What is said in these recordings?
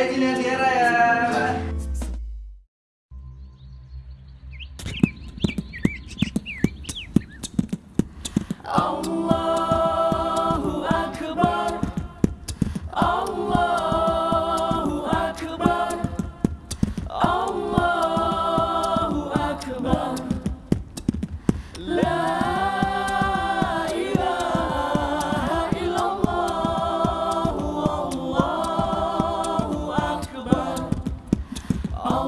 izin dengan Tiara ya. Allah.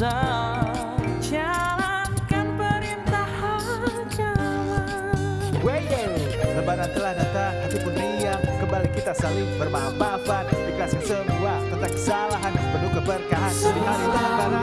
Jalankan perintah Weye, lebaran telah datang, hati pun riang. Kembali kita saling bermaaf-maafan. Ikhlaskan semua tentang kesalahan Penuh keberkahan. Di hari lebaran